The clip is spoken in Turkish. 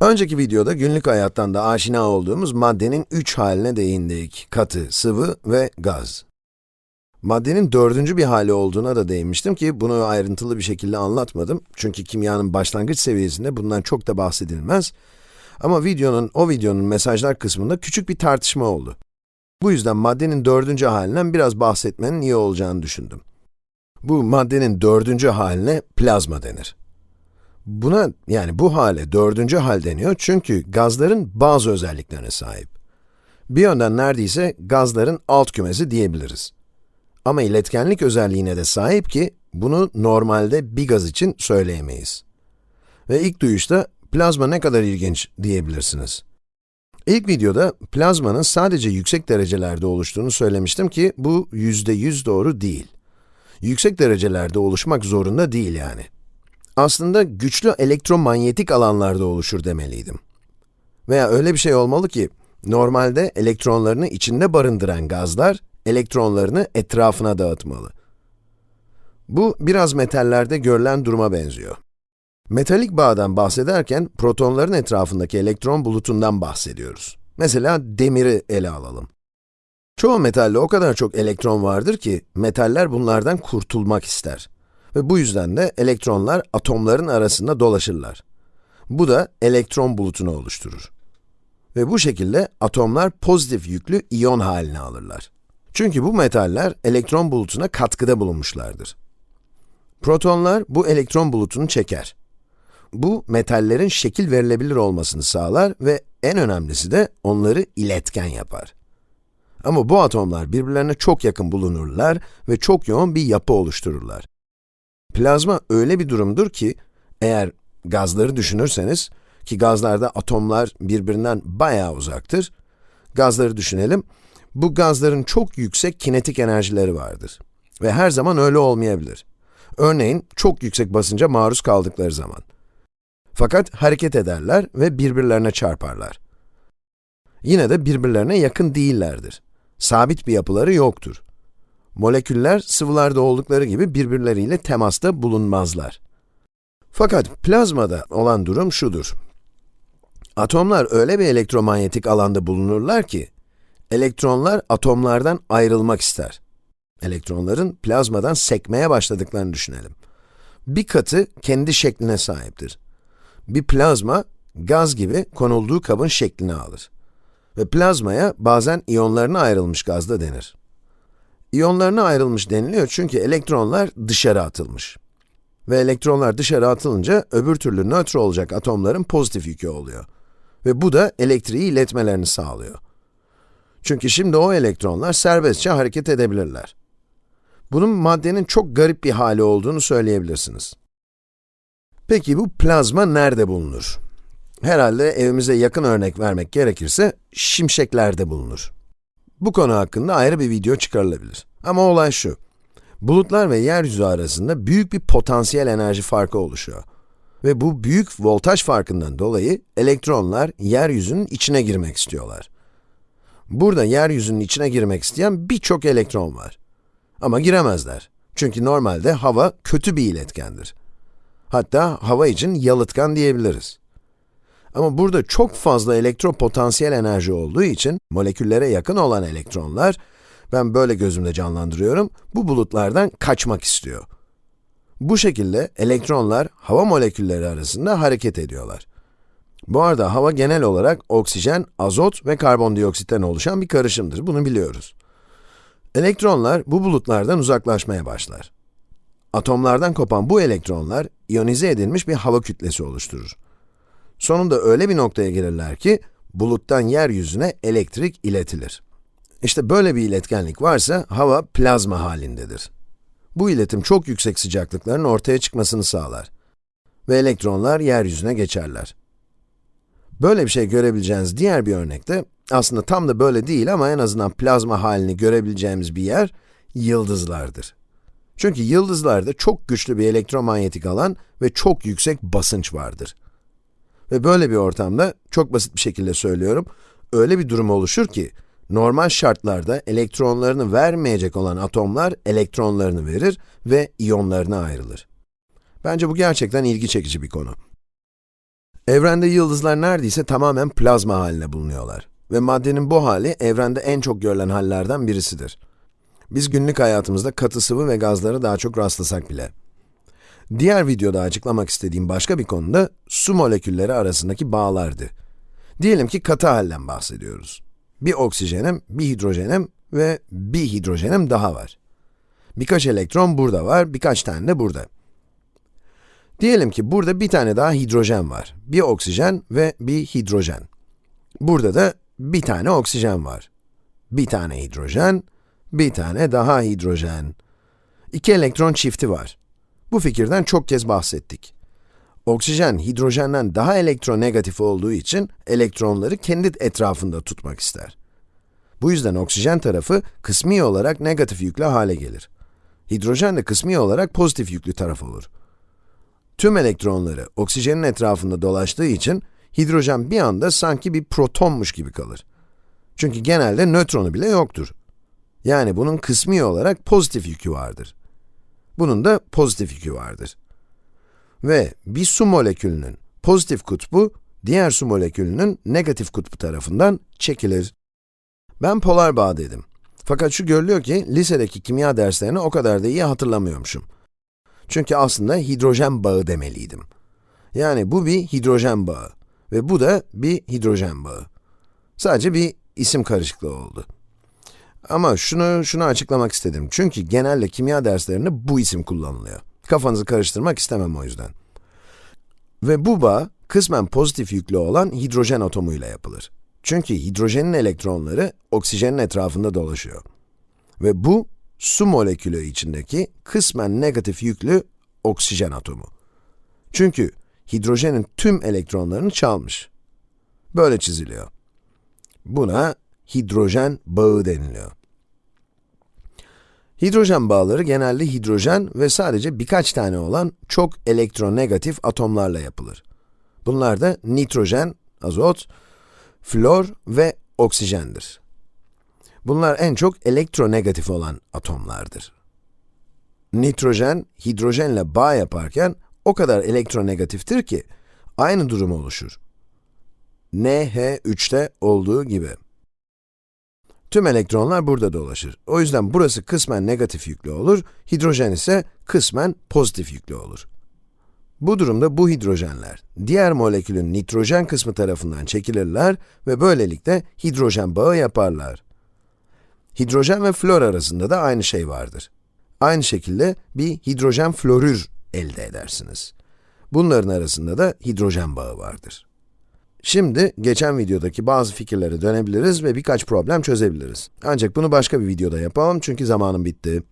Önceki videoda günlük hayattan da aşina olduğumuz maddenin üç haline değindik. Katı, sıvı ve gaz. Maddenin dördüncü bir hali olduğuna da değinmiştim ki bunu ayrıntılı bir şekilde anlatmadım. Çünkü kimyanın başlangıç seviyesinde bundan çok da bahsedilmez. Ama videonun, o videonun mesajlar kısmında küçük bir tartışma oldu. Bu yüzden maddenin dördüncü halinden biraz bahsetmenin iyi olacağını düşündüm. Bu maddenin dördüncü haline plazma denir. Buna, yani bu hale dördüncü hal deniyor çünkü gazların bazı özelliklerine sahip. Bir yönden neredeyse gazların alt kümesi diyebiliriz. Ama iletkenlik özelliğine de sahip ki, bunu normalde bir gaz için söyleyemeyiz. Ve ilk duyuşta, plazma ne kadar ilginç diyebilirsiniz. İlk videoda plazmanın sadece yüksek derecelerde oluştuğunu söylemiştim ki, bu yüzde yüz doğru değil. Yüksek derecelerde oluşmak zorunda değil yani. Aslında güçlü elektromanyetik alanlarda oluşur demeliydim. Veya öyle bir şey olmalı ki, normalde elektronlarını içinde barındıran gazlar, elektronlarını etrafına dağıtmalı. Bu, biraz metallerde görülen duruma benziyor. Metalik bağdan bahsederken, protonların etrafındaki elektron bulutundan bahsediyoruz. Mesela demiri ele alalım. Çoğu metalde o kadar çok elektron vardır ki, metaller bunlardan kurtulmak ister. Ve bu yüzden de elektronlar atomların arasında dolaşırlar. Bu da elektron bulutunu oluşturur. Ve bu şekilde atomlar pozitif yüklü iyon haline alırlar. Çünkü bu metaller elektron bulutuna katkıda bulunmuşlardır. Protonlar bu elektron bulutunu çeker. Bu, metallerin şekil verilebilir olmasını sağlar ve en önemlisi de onları iletken yapar. Ama bu atomlar birbirlerine çok yakın bulunurlar ve çok yoğun bir yapı oluştururlar. Plazma öyle bir durumdur ki, eğer gazları düşünürseniz, ki gazlarda atomlar birbirinden bayağı uzaktır, gazları düşünelim, bu gazların çok yüksek kinetik enerjileri vardır. Ve her zaman öyle olmayabilir. Örneğin, çok yüksek basınca maruz kaldıkları zaman. Fakat hareket ederler ve birbirlerine çarparlar. Yine de birbirlerine yakın değillerdir. Sabit bir yapıları yoktur. Moleküller sıvılarda oldukları gibi birbirleriyle temasta bulunmazlar. Fakat plazmada olan durum şudur. Atomlar öyle bir elektromanyetik alanda bulunurlar ki, elektronlar atomlardan ayrılmak ister. Elektronların plazmadan sekmeye başladıklarını düşünelim. Bir katı kendi şekline sahiptir. Bir plazma, gaz gibi konulduğu kabın şeklini alır. Ve plazmaya bazen iyonlarına ayrılmış gaz da denir. İyonlarına ayrılmış deniliyor çünkü elektronlar dışarı atılmış. Ve elektronlar dışarı atılınca öbür türlü nötr olacak atomların pozitif yükü oluyor. Ve bu da elektriği iletmelerini sağlıyor. Çünkü şimdi o elektronlar serbestçe hareket edebilirler. Bunun maddenin çok garip bir hali olduğunu söyleyebilirsiniz. Peki bu plazma nerede bulunur? Herhalde evimize yakın örnek vermek gerekirse, şimşeklerde bulunur. Bu konu hakkında ayrı bir video çıkarılabilir. Ama olay şu, bulutlar ve yeryüzü arasında büyük bir potansiyel enerji farkı oluşuyor. Ve bu büyük voltaj farkından dolayı elektronlar yeryüzünün içine girmek istiyorlar. Burada yeryüzünün içine girmek isteyen birçok elektron var. Ama giremezler. Çünkü normalde hava kötü bir iletkendir. Hatta hava için yalıtkan diyebiliriz. Ama burada çok fazla elektropotansiyel enerji olduğu için, moleküllere yakın olan elektronlar, ben böyle gözümde canlandırıyorum, bu bulutlardan kaçmak istiyor. Bu şekilde elektronlar hava molekülleri arasında hareket ediyorlar. Bu arada hava genel olarak oksijen, azot ve karbondioksitten oluşan bir karışımdır, bunu biliyoruz. Elektronlar bu bulutlardan uzaklaşmaya başlar. Atomlardan kopan bu elektronlar, iyonize edilmiş bir hava kütlesi oluşturur. Sonunda öyle bir noktaya gelirler ki, buluttan yeryüzüne elektrik iletilir. İşte böyle bir iletkenlik varsa, hava plazma halindedir. Bu iletim çok yüksek sıcaklıkların ortaya çıkmasını sağlar. Ve elektronlar yeryüzüne geçerler. Böyle bir şey görebileceğiniz diğer bir örnekte, aslında tam da böyle değil ama en azından plazma halini görebileceğimiz bir yer, yıldızlardır. Çünkü yıldızlarda çok güçlü bir elektromanyetik alan ve çok yüksek basınç vardır. Ve böyle bir ortamda, çok basit bir şekilde söylüyorum, öyle bir durum oluşur ki, normal şartlarda elektronlarını vermeyecek olan atomlar elektronlarını verir ve iyonlarına ayrılır. Bence bu gerçekten ilgi çekici bir konu. Evrende yıldızlar neredeyse tamamen plazma haline bulunuyorlar. Ve maddenin bu hali, evrende en çok görülen hallerden birisidir. Biz günlük hayatımızda katı sıvı ve gazlara daha çok rastlasak bile. Diğer videoda açıklamak istediğim başka bir konu da su molekülleri arasındaki bağlardı. Diyelim ki katı halden bahsediyoruz. Bir oksijenim, bir hidrojenim ve bir hidrojenim daha var. Birkaç elektron burada var, birkaç tane de burada. Diyelim ki burada bir tane daha hidrojen var. Bir oksijen ve bir hidrojen. Burada da bir tane oksijen var. Bir tane hidrojen, bir tane daha hidrojen. İki elektron çifti var. Bu fikirden çok kez bahsettik. Oksijen, hidrojenden daha elektronegatif olduğu için elektronları kendi etrafında tutmak ister. Bu yüzden oksijen tarafı kısmi olarak negatif yüklü hale gelir. Hidrojen de kısmi olarak pozitif yüklü taraf olur. Tüm elektronları oksijenin etrafında dolaştığı için hidrojen bir anda sanki bir protonmuş gibi kalır. Çünkü genelde nötronu bile yoktur. Yani bunun kısmi olarak pozitif yükü vardır. Bunun da pozitif yükü vardır. Ve bir su molekülünün pozitif kutbu, diğer su molekülünün negatif kutbu tarafından çekilir. Ben polar bağ dedim. Fakat şu görülüyor ki, lisedeki kimya derslerini o kadar da iyi hatırlamıyormuşum. Çünkü aslında hidrojen bağı demeliydim. Yani bu bir hidrojen bağı ve bu da bir hidrojen bağı. Sadece bir isim karışıklığı oldu. Ama şunu, şunu açıklamak istedim. Çünkü genelde kimya derslerinde bu isim kullanılıyor. Kafanızı karıştırmak istemem o yüzden. Ve bu bağ, kısmen pozitif yüklü olan hidrojen atomuyla yapılır. Çünkü hidrojenin elektronları oksijenin etrafında dolaşıyor. Ve bu, su molekülü içindeki kısmen negatif yüklü oksijen atomu. Çünkü hidrojenin tüm elektronlarını çalmış. Böyle çiziliyor. Buna hidrojen bağı deniliyor. Hidrojen bağları genelde hidrojen ve sadece birkaç tane olan çok elektronegatif atomlarla yapılır. Bunlar da nitrojen, azot, flor ve oksijendir. Bunlar en çok elektronegatif olan atomlardır. Nitrojen, hidrojenle bağ yaparken o kadar elektronegatiftir ki aynı durum oluşur. NH3'te olduğu gibi. Tüm elektronlar burada dolaşır. O yüzden burası kısmen negatif yüklü olur, hidrojen ise kısmen pozitif yüklü olur. Bu durumda bu hidrojenler, diğer molekülün nitrojen kısmı tarafından çekilirler ve böylelikle hidrojen bağı yaparlar. Hidrojen ve flor arasında da aynı şey vardır. Aynı şekilde bir hidrojen florür elde edersiniz. Bunların arasında da hidrojen bağı vardır. Şimdi, geçen videodaki bazı fikirlere dönebiliriz ve birkaç problem çözebiliriz. Ancak bunu başka bir videoda yapalım çünkü zamanım bitti.